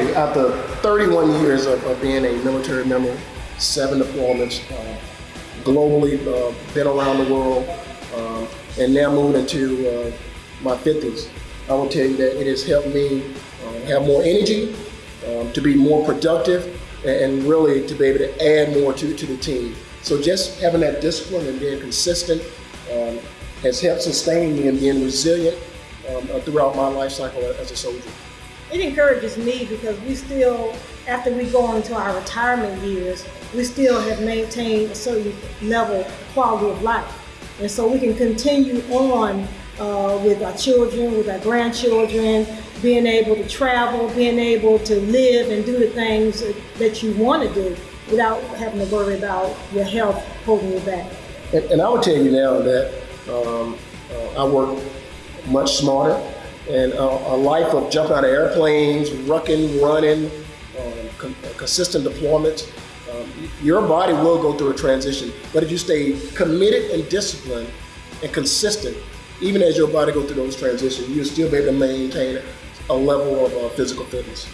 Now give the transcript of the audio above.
after 31 years of, of being a military member, seven deployments, uh, globally, uh, been around the world, um, and now moving into uh, my 50s, I will tell you that it has helped me uh, have more energy, um, to be more productive, and, really to be able to add more to, to the team. So just having that discipline and being consistent um, has helped sustain me and being resilient um, uh, throughout my life cycle as a soldier. It encourages me because we still, after we go into our retirement years, we still have maintained a certain level of quality of life. And so we can continue on uh, with our children, with our grandchildren, being able to travel, being able to live and do the things that you want to do without having to worry about your health holding you back. And, and I would tell you now that um, uh, I work much smarter and uh, a life of jumping out of airplanes, rucking, running, um, con consistent deployments. Um, your body will go through a transition, but if you stay committed and disciplined and consistent, even as your body goes through those transitions, you'll still be able to maintain a level of uh, physical fitness.